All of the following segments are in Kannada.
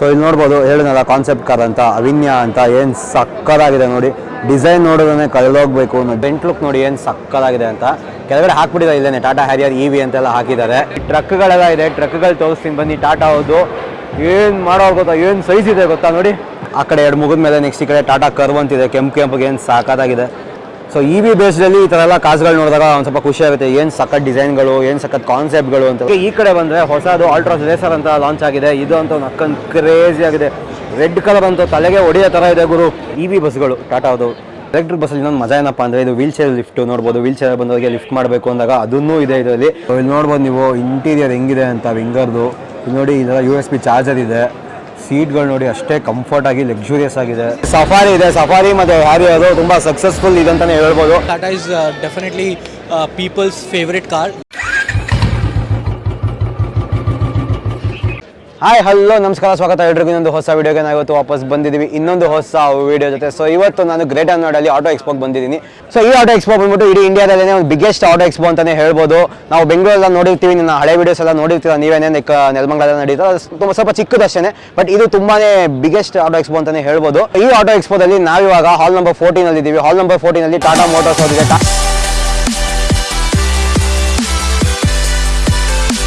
ಸೊ ಇಲ್ಲಿ ನೋಡ್ಬೋದು, ಹೇಳಿದ್ನಲ್ಲ ಕಾನ್ಸೆಪ್ಟ್ ಕಾರ್ ಅಂತ ಅವಿನ್ಯ ಅಂತ, ಏನು ಸಕ್ಕದಾಗಿದೆ ನೋಡಿ. ಡಿಸೈನ್ ನೋಡಿದ್ರೆ ಕಳೆದೋಗ್ಬೇಕು ಬೆಂಟ್ ಲುಕ್ ನೋಡಿ ಏನು ಸಕ್ಕದಾಗಿದೆ ಅಂತ. ಕೆಳಗಡೆ ಹಾಕ್ಬಿಟ್ಟಿದ್ದಾರೆ ಇಲ್ಲೇನೆ ಟಾಟಾ ಹ್ಯಾರಿಯರ್ ಇ ವಿ ಅಂತೆಲ್ಲ ಹಾಕಿದ್ದಾರೆ. ಟ್ರಕ್ಗಳೆಲ್ಲ ಇದೆ ಟ್ರಕ್ಗಳು ತೋರಿಸ್ತೀನಿ, ಬನ್ನಿ ಟಾಟಾ ಹೌದು ಏನು ಮಾಡೋ ಗೊತ್ತಾ, ಏನು ಸೈಜ್ ಇದೆ ಗೊತ್ತಾ ನೋಡಿ. ಆ ಕಡೆ ಎರಡು ಮುಗಿದ ಮೇಲೆ ನೆಕ್ಸ್ಟ್ ಈ ಕಡೆ ಟಾಟಾ ಕರ್ವ್ ಅಂತಿದೆ, ಕೆಂಪು, ಕೆಂಪಿಗೆ ಏನು ಸಾಕಾಗಿದೆ ಸೊ ಇ ವಿ ಬೇಸ್ಡಲ್ಲಿ ಈ ಥರ ಎಲ್ಲ ಕಾರ್ಸ್ಗಳು ನೋಡಿದಾಗ ಒಂದು ಸ್ವಲ್ಪ ಖುಷಿ ಆಗುತ್ತೆ. ಏನು ಸಖತ್ ಡಿಸೈನ್ಗಳು ಏನು ಸಖತ್ ಕಾನ್ಸೆಪ್ಟ್ಗಳು ಅಂತ. ಈ ಕಡೆ ಬಂದರೆ ಹೊಸದು ಆಲ್ಟ್ರಾಸ್ ರೇಸರ್ ಅಂತ ಲಾಂಚ್ ಆಗಿದೆ. ಇದು ಅಂತ ಒಂದು ಅಕ್ಕಂದು ಕ್ರೇಜಿ ಆಗಿದೆ. ರೆಡ್ ಕಲರ್ ಅಂತ ತಲೆಗೆ ಹೊಡೆಯೋ ಥರ ಇದೆ ಗುರು. ಇ ವಿ ಬಸ್ಗಳು ಟಾಟಾ ಅದು ಎಲೆಕ್ಟ್ರಿಕ್ ಬಸ್ಸಲ್ಲಿ ಇನ್ನೊಂದು ಮಜಾ ಏನಪ್ಪ ಅಂದರೆ ಇದು ವೀಲ್ ಚೇರ್ ಲಿಫ್ಟ್ ನೋಡ್ಬೋದು. ವೀಲ್ ಚೇರ್ ಬಂದವರಿಗೆ ಲಿಫ್ಟ್ ಮಾಡಬೇಕು ಅಂದಾಗ ಅದನ್ನೂ ಇದೆ ಇದರಲ್ಲಿ. ಇಲ್ಲಿ ನೋಡ್ಬೋದು ನೀವು ಇಂಟೀರಿಯರ್ ಹೆಂಗಿದೆ ಅಂತ ವಿಂಗರ್ದು ನೋಡಿ ಇದರ ಯು ಎಸ್ ಪಿ ಚಾರ್ಜರ್ ಇದೆ. ಸೀಟ್ಗಳು ನೋಡಿ ಅಷ್ಟೇ ಕಂಫರ್ಟ್ ಆಗಿ ಲಕ್ಸುರಿಯಸ್ ಆಗಿದೆ. ಸಫಾರಿ ಇದೆ ಸಫಾರಿ ಮತ್ತೆ ಹ್ಯಾರಿ ಅದು ತುಂಬಾ ಸಕ್ಸಸ್ಫುಲ್ ಇದೆ ಅಂತಾನೆ ಹೇಳ್ಬೋದು. Tata is definitely people's favourite people's favorite car. Hi hello ನಮಸ್ಕಾರ, ಸ್ವಾಗತ. ಎಲ್ರಿಗೂ ಇನ್ನೊಂದು ಹೊಸ ವೀಡಿಯೋಗೆ ನಾವು ಇವತ್ತು ವಾಪಸ್ ಬಂದಿದ್ದೀವಿ. ಇನ್ನೊಂದು ಹೊಸ ವೀಡಿಯೋ ಜೊತೆ. ಸೊ ಇವತ್ತು ನಾನು ಗ್ರೇಟ್ ಅನ್ನೋಡಲ್ಲಿ ಆಟೋ ಎಕ್ಸ್ಪೋಗೆ ಬಂದಿದ್ದೀನಿ. ಸೊ ಈ ಆಟೋ ಎಕ್ಸ್ಪೋ ಬಂದ್ಬಿಟ್ಟು ಇಡೀ ಇಂಡಿಯಾದಲ್ಲೇ ಒಂದು ಬಿಗ್ಗೆಸ್ಟ್ ಆಟೋ ಎಕ್ಸ್ಪೋ ಅಂತಲೇ ಹೇಳ್ಬೋದು. ನಾವು ಬೆಂಗಳೂರೆಲ್ಲ ನೋಡಿರ್ತೀವಿ, ನಿನ್ನ ಹಳೆ ವೀಡಿಯೋಸ್ ಎಲ್ಲ ನೋಡಿರ್ತೀರ? ನೀವೇನೇ ಲೈಕ್ ನೆಲಮಂಗಲ ನಡೀತಾ ತುಂಬ ಸ್ವಲ್ಪ ಚಿಕ್ಕದಷ್ಟೇ ಬಟ್ ಇದು ತುಂಬಾನೇ ಬಿಗ್ಗೆಸ್ಟ್ ಆಟೋ ಎಕ್ಸ್ಪೋ ಅಂತಲೇ ಹೇಳ್ಬೋದು. ಈ ಆಟೋ ಎಕ್ಸ್ಪೋದಲ್ಲಿ ನಾವಿವಾಗ ಹಾಲ್ ನಂಬರ್ ಫೋರ್ಟೀನ್ ಅಲ್ಲಿ ಇದ್ದೀವಿ ಹಾಲ್ ನಂಬರ್ ಫೋರ್ಟೀನಲ್ಲಿ ಟಾಟಾ ಮೋಟರ್ಸ್ ಅವರಿಗೆ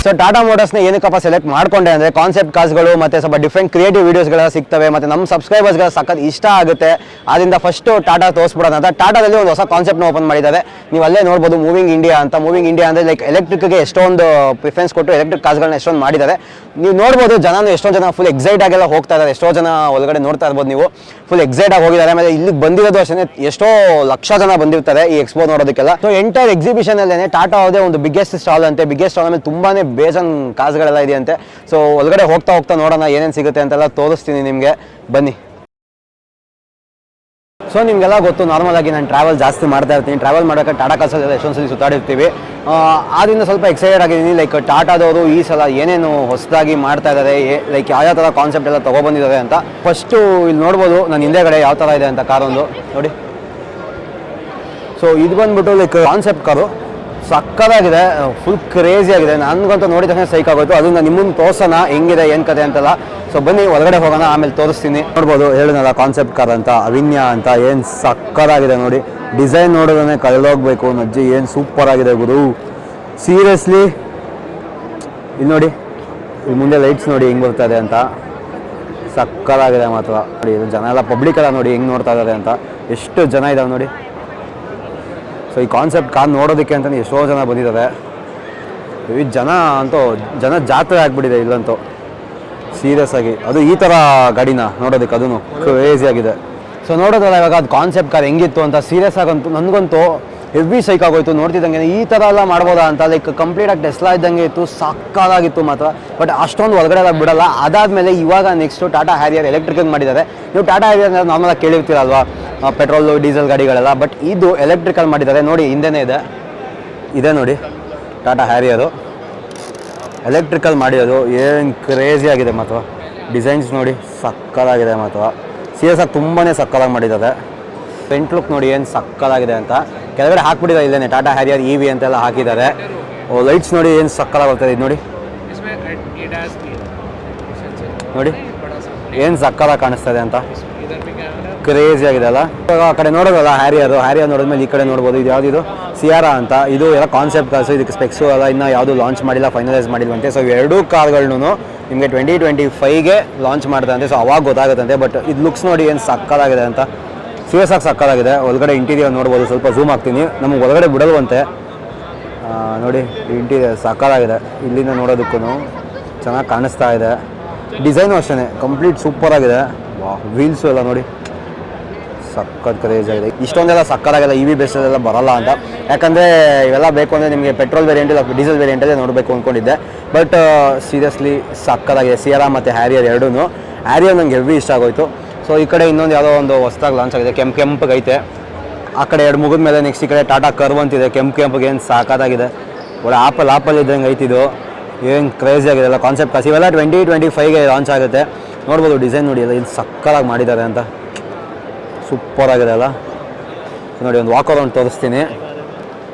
ಸೊ ಟಾಟಾ ಮೋಟರ್ಸ್ನ ಏನಕ್ಕಪ್ಪ ಸೆಲೆಕ್ಟ್ ಮಾಡ್ಕೊಂಡೆ ಅಂದರೆ ಕಾನ್ಸೆಪ್ಟ್ ಕಾರ್ಸ್ಗಳು ಮತ್ತು ಸ್ವಲ್ಪ ಡಿಫ್ರೆಂಟ್ ಕ್ರಿಯೇಟಿವ್ ವೀಡಿಯೋಸ್ಗಳೆಲ್ಲ ಸಿಗ್ತವೆ, ಮತ್ತು ನಮ್ಮ ಸಬ್ಸ್ಕ್ರೈಬರ್ಸ್ಗಳ ಸಖತ್ ಇಷ್ಟ ಆಗುತ್ತೆ. ಅದರಿಂದ ಫಸ್ಟು ಟಾಟಾ ತೋರಿಸ್ಬಿಡೋಣ ಅಂತ ಟಾಟಾದಲ್ಲಿ ಒಂದು ಹೊಸ ಕಾನ್ಸೆಪ್ಟ್ನ ಓಪನ್ ಮಾಡಿದ್ದಾರೆ. ನೀವು ಅಲ್ಲೇ ನೋಡ್ಬೋದು ಮೂವಿಂಗ್ ಇಂಡಿಯಾ ಅಂತ. ಮೂವಿಂಗ್ ಇಂಡಿಯಾ ಅಂದರೆ ಲೈಕ್ ಎಲೆಕ್ಟ್ರಿಕ್ಗೆ ಎಷ್ಟೊಂದು ಪ್ರಿಫರೆನ್ಸ್ ಕೊಟ್ಟು ಎಲೆಕ್ಟ್ರಿಕ್ ಕಾರ್ಸ್ಗಳನ್ನ ಎಷ್ಟೊಂದು ಮಾಡಿದ್ದಾರೆ. ನೀವು ನೋಡ್ಬೋದು ಜನನು ಎಷ್ಟೊಂದು ಜನ ಫುಲ್ ಎಕ್ಸೈಟ್ ಆಗೆಲ್ಲ ಹೋಗ್ತಾ ಇದ್ದಾರೆ. ಎಷ್ಟೋ ಜನ ಒಳಗಡೆ ನೋಡ್ತಾ ಇರ್ಬೋದು ನೀವು. ಫುಲ್ ಎಕ್ಸೈಟ್ ಆಗಿ ಹೋಗಿದ್ದಾರೆ. ಆಮೇಲೆ ಇಲ್ಲಿಗೆ ಬಂದಿರೋದು ಅಷ್ಟೇ ಎಷ್ಟೋ ಲಕ್ಷ ಜನ ಬಂದಿರ್ತಾರೆ ಈ ಎಕ್ಸ್ಪೋ ನೋಡೋದಕ್ಕೆಲ್ಲ. ಸೊ ಎಂಟೈರ್ ಎಕ್ಸಿಬಿಷನ್ ಅಲ್ಲೇ ಟಾಟಾ ಅವರದೇ ಒಂದು ಬಿಗ್ಗೆಸ್ಟ್ ಸ್ಟಾಲ್ ಅಂತೆ. ಬಿಗ್ಗೆಸ್ಟ್ ಸ್ಟಾಲ್ ಆಮೇಲೆ ತುಂಬಾನೇ ಬೇಜನ್ ಕಾಸುಗಳೆಲ್ಲ ಇದೆಯಂತೆ. ಸೊ ಒಳಗಡೆ ಹೋಗ್ತಾ ಹೋಗ್ತಾ ನೋಡೋಣ ಏನೇನು ಸಿಗುತ್ತೆ ಅಂತೆಲ್ಲ ತೋರಿಸ್ತೀನಿ ನಿಮಗೆ. ಬನ್ನಿ. ಸೊ ನಿಮಗೆಲ್ಲ ಗೊತ್ತು ನಾರ್ಮಲ್ ಆಗಿ ನಾನು ಟ್ರಾವೆಲ್ ಜಾಸ್ತಿ ಮಾಡ್ತಾ ಇರ್ತೀನಿ. ಟ್ರಾವೆಲ್ ಮಾಡೋಕೆ ಟಾಟಾ ಕಾಸಲ್ಲಿ ಎಷ್ಟೊಂದು ಸಲ ಸುತ್ತಾಡಿರ್ತೀವಿ. ಆದ್ದರಿಂದ ಸ್ವಲ್ಪ ಎಕ್ಸೈಟೆಡ್ ಆಗಿದ್ದೀನಿ. ಲೈಕ್ ಟಾಟಾದವರು ಈ ಸಲ ಏನೇನು ಹೊಸದಾಗಿ ಮಾಡ್ತಾ ಇದ್ದಾರೆ ಲೈಕ್ ಯಾವ ಥರ ಕಾನ್ಸೆಪ್ಟ್ ಎಲ್ಲ ತೊಗೊಬಂದಿದ್ದಾರೆ ಅಂತ. ಫಸ್ಟು ಇಲ್ಲಿ ನೋಡ್ಬೋದು, ನಾನು ಹಿಂದೆಗಡೆ ಯಾವ ಥರ ಇದೆ ಅಂತ ಕಾರೊಂದು. ನೋಡಿ. ಸೊ ಇದು ಬಂದ್ಬಿಟ್ಟು ಲೈಕ್ ಕಾನ್ಸೆಪ್ಟ್ ಕಾರು. ಸಕ್ಕದಾಗಿದೆ ಫುಲ್ ಕ್ರೇಜಿ ಆಗಿದೆ. ನನಗಂತೂ ನೋಡಿದ ತಕ್ಷಣ ಸೈಕ್ ಆಗೋಯ್ತು. ಅದನ್ನ ನಿಮ್ಮನ್ನು ತೋರ್ಸೋಣ, ಹೆಂಗಿದೆ, ಏನು ಕತೆ ಅಂತೆಲ್ಲ. ಸೊ ಬನ್ನಿ, ಒಳಗಡೆ ಹೋಗೋಣ, ಆಮೇಲೆ ತೋರಿಸ್ತೀನಿ. ನೋಡ್ಬೋದು ಹೇಳಿದ್ನಲ್ಲ ಕಾನ್ಸೆಪ್ಟ್ ಕಾರ್ ಅಂತ, ಅವಿನ್ಯ ಅಂತ, ಏನು ಸಕ್ಕದಾಗಿದೆ ನೋಡಿ. ಡಿಸೈನ್ ನೋಡಿದ್ರೆ ಕಳೆದೋಗ್ಬೇಕು ನಜ್ಜಿ ಏನು ಸೂಪರ್ ಆಗಿದೆ ಗುರು. ಸೀರಿಯಸ್ಲಿ ಇಲ್ಲಿ ನೋಡಿ, ಇಲ್ಲಿ ಮುಂದೆ ಲೈಟ್ಸ್ ನೋಡಿ ಹೆಂಗೆ ಇದೆ ಅಂತ. ಸಕ್ಕದಾಗಿದೆ ಮಾತ್ರ. ನೋಡಿ ಜನ ಎಲ್ಲ ಪಬ್ಲಿಕ್ ಎಲ್ಲ ನೋಡಿ, ಹೆಂಗೆ ನೋಡ್ತಾ ಇದ್ದಾರೆ ಅಂತ. ಎಷ್ಟು ಜನ ಇದಾವೆ ನೋಡಿ. ಈ ಕಾನ್ಸೆಪ್ಟ್ ಕಾರ್ ನೋಡೋದಕ್ಕೆ ಅಂತಲೇ ಎಷ್ಟೋ ಜನ ಬಂದಿದ್ದಾರೆ ಈ ಜನ ಅಂತೂ, ಜನ ಜಾತ್ರೆ ಆಗಿಬಿಟ್ಟಿದೆ ಇಲ್ಲಂತೂ. ಸೀರಿಯಸ್ ಆಗಿ. ಅದು ಈ ಥರ ಗಾಡಿನ ನೋಡೋದಕ್ಕೆ ಅದೂ ಕ್ರೇಜಿ ಆಗಿದೆ. ಸೊ ನೋಡೋದಲ್ಲ ಇವಾಗ ಅದು ಕಾನ್ಸೆಪ್ಟ್ ಕಾರ್ ಹೆಂಗಿತ್ತು ಅಂತ ಸೀರಿಯಸ್ ಆಗಂತೂ ನನಗಂತೂ ಹೆವಿ ಸೈಕ್ ಆಗೋಯ್ತು. ನೋಡ್ತಿದ್ದಂಗೆ ಈ ಥರ ಎಲ್ಲ ಮಾಡ್ಬೋದಾ ಅಂತ ಲೈಕ್ ಕಂಪ್ಲೀಟಾಗಿ ಡೆಸ್ಲಾ ಇದ್ದಂಗೆ ಇತ್ತು. ಸಕ್ಕದಾಗಿತ್ತು ಮಾತ್ರ. ಬಟ್ ಅಷ್ಟೊಂದು ಒಳಗಡೆ ಎಲ್ಲ ಬಿಡಲ್ಲ. ಅದಾದಮೇಲೆ ಇವಾಗ ನೆಕ್ಸ್ಟು ಟಾಟಾ ಹ್ಯಾರಿಯರ್ ಎಲೆಕ್ಟ್ರಿಕ್ ಮಾಡಿದ್ದಾರೆ. ನೀವು ಟಾಟಾ ಹ್ಯಾರಿಯರ್ ನಾರ್ಮಲಾಗಿ ಕೇಳಿರ್ತೀರಲ್ವಾ? ಪೆಟ್ರೋಲು ಡೀಸೆಲ್ ಗಾಡಿಗಳೆಲ್ಲ. ಬಟ್ ಇದು ಎಲೆಕ್ಟ್ರಿಕಲ್ ಮಾಡಿದ್ದಾರೆ. ನೋಡಿ, ಹಿಂದೆನೇ ಇದೆ. ಇದೆ ನೋಡಿ. ಟಾಟಾ ಹ್ಯಾರಿಯರು ಎಲೆಕ್ಟ್ರಿಕಲ್ ಮಾಡಿರೋದು. ಏನು ಕ್ರೇಜಿ ಆಗಿದೆ ಮಾತ್ರ. ಡಿಸೈನ್ಸ್ ನೋಡಿ, ಸಕ್ಕದಾಗಿದೆ ಮಾತ್ರ. ಸಿ ಎಸ್ ಆರ್ ತುಂಬಾ ಸಕ್ಕದಾಗಿ ಮಾಡಿದ್ದಾರೆ. ಫ್ರಂಟ್ ಲುಕ್ ನೋಡಿ ಏನು ಸಕ್ಕದಾಗಿದೆ ಅಂತ. ಕೆಳಗಡೆ ಹಾಕ್ಬಿಟ್ಟಿದ್ದಾರೆ ಇಲ್ಲೇನೆ. ಟಾಟಾ ಹ್ಯಾರಿಯರ್ ಇ ವಿ ಅಂತೆಲ್ಲ ಹಾಕಿದ್ದಾರೆ. ಲೈಟ್ಸ್ ನೋಡಿ ಏನು ಸಕ್ಕದಾಗಿ ಬರ್ತದೆ ಇದು ನೋಡಿ. ನೋಡಿ, ಏನು ಸಕ್ಕಲ ಕಾಣಿಸ್ತದೆ ಅಂತ. ಕ್ರೇಜಿ ಆಗಿದೆ ಅಲ್ಲ. ಆ ಕಡೆ ನೋಡೋದಲ್ಲ ಹ್ಯಾರಿಯರು. ಹ್ಯಾರಿಯರ್ ನೋಡಿದ್ಮೇಲೆ ಈ ಕಡೆ ನೋಡ್ಬೋದು. ಇದು ಯಾವುದಿದು ಸಿಯಾರಾ ಅಂತ. ಇದು ಎಲ್ಲ ಕಾನ್ಸೆಪ್ಟ್ ಕಾರ್ಸು ಇದಕ್ಕೆ ಸ್ಪೆಕ್ಸು ಅಲ್ಲ ಇನ್ನೂ ಯಾವುದು ಲಾಂಚ್ ಮಾಡಿಲ್ಲ ಫೈನಲೈಸ್ ಮಾಡಿಲ್ವಂತೆ. ಸೊ ಎರಡೂ ಕಾರ್ಗಳನ್ನೂ ನಿಮಗೆ ಟ್ವೆಂಟಿ ಟ್ವೆಂಟಿ ಫೈವ್ಗೆ ಲಾಂಚ್ ಮಾಡ್ತಾರೆ ಸೊ ಅವಾಗ ಗೊತ್ತಾಗುತ್ತಂತೆ. ಬಟ್ ಇದು ಲುಕ್ಸ್ ನೋಡಿ ಏನು ಸಕ್ಕದಾಗಿದೆ ಅಂತ. ಸೀರಿಯಸ್ ಆಗಿ ಸಕ್ಕದಾಗಿದೆ ಒಳಗಡೆ ಇಂಟೀರಿಯರ್ ನೋಡ್ಬೋದು. ಸ್ವಲ್ಪ ಝೂಮ್ ಆಗ್ತೀನಿ ನಮಗೆ ಒಳಗಡೆ ಬಿಡಲ್ವಂತೆ. ನೋಡಿ ಇಂಟೀರಿಯರ್ ಸಕ್ಕದಾಗಿದೆ ಇಲ್ಲಿಂದ ನೋಡೋದಕ್ಕೂ ಚೆನ್ನಾಗಿ ಕಾಣಿಸ್ತಾ ಇದೆ. ಡಿಸೈನು ಅಷ್ಟೇ ಕಂಪ್ಲೀಟ್ ಸೂಪರ್ ಆಗಿದೆ. ವೀಲ್ಸು ಎಲ್ಲ ನೋಡಿ. ಸಕ್ಕತ್ ಕ್ರೇಜ್ ಆಗಿದೆ. ಇಷ್ಟೊಂದೆಲ್ಲ ಸಕ್ಕದಾಗಿಲ್ಲ ಇ ವಿ ಬೇಸಲ್ಲೆಲ್ಲ ಬರಲ್ಲ ಅಂತ. ಯಾಕಂದರೆ ಇವೆಲ್ಲ ಬೇಕು ಅಂದರೆ ನಿಮಗೆ ಪೆಟ್ರೋಲ್ ವೇರಿಯಂಟ್ ಇಲ್ಲ ಡೀಸೆಲ್ ವೇರಿಯಂಟಲ್ಲೇ ನೋಡಬೇಕು ಅಂದ್ಕೊಂಡಿದ್ದೆ ಬಟ್ ಸೀರಿಯಸ್ಲಿ ಸಕ್ಕದಾಗಿದೆ ಸಿಯರಾ ಮತ್ತು ಹ್ಯಾರಿಯರ್ ಎರಡೂ ಹ್ಯಾರಿಯರ್ ನಂಗೆ ಹೆವಿ ಇಷ್ಟ ಆಗೋಯ್ತು. ಸೊ ಈ ಕಡೆ ಇನ್ನೊಂದು ಯಾವುದೋ ಒಂದು ಹೊಸ್ದಾಗಿ ಲಾಂಚ್ ಆಗಿದೆ. ಕೆಂಪು ಕೆಂಪಗೈತೆ ಆ ಕಡೆ ಎರಡು ಮುಗಿದ ಮೇಲೆ ನೆಕ್ಸ್ಟ್ ಈ ಕಡೆ ಟಾಟಾ ಕರ್ವ್ ಅಂತಿದೆ ಕೆಂಪು ಕೆಂಪಿಗೆ ಏನು ಸಾಕಾಗಿದೆ ಒಳ್ಳೆ ಆಪಲ್ ಆಪಲ್ ಇದ್ದಂಗೆ ಐತಿದು ಏನು ಕ್ರೇಜಿ ಆಗಿದೆ ಎಲ್ಲ ಕಾನ್ಸೆಪ್ಟ್ ಕಾಸು ಇವೆಲ್ಲ ಟ್ವೆಂಟಿ ಟ್ವೆಂಟಿ ಫೈವ್ಗೆ ಲಾಂಚ್ ಆಗುತ್ತೆ. ನೋಡ್ಬೋದು ಡಿಸೈನ್ ನೋಡಿ ಅಲ್ಲ ಇದು ಸಕ್ಕಲಾಗಿ ಮಾಡಿದ್ದಾರೆ ಅಂತ. ಸೂಪರ್ ಆಗಿದೆ ಅಲ್ಲ. ನೋಡಿ, ಒಂದು ವಾಕ್ ಅರೌಂಡ್ ತೋರಿಸ್ತೀನಿ.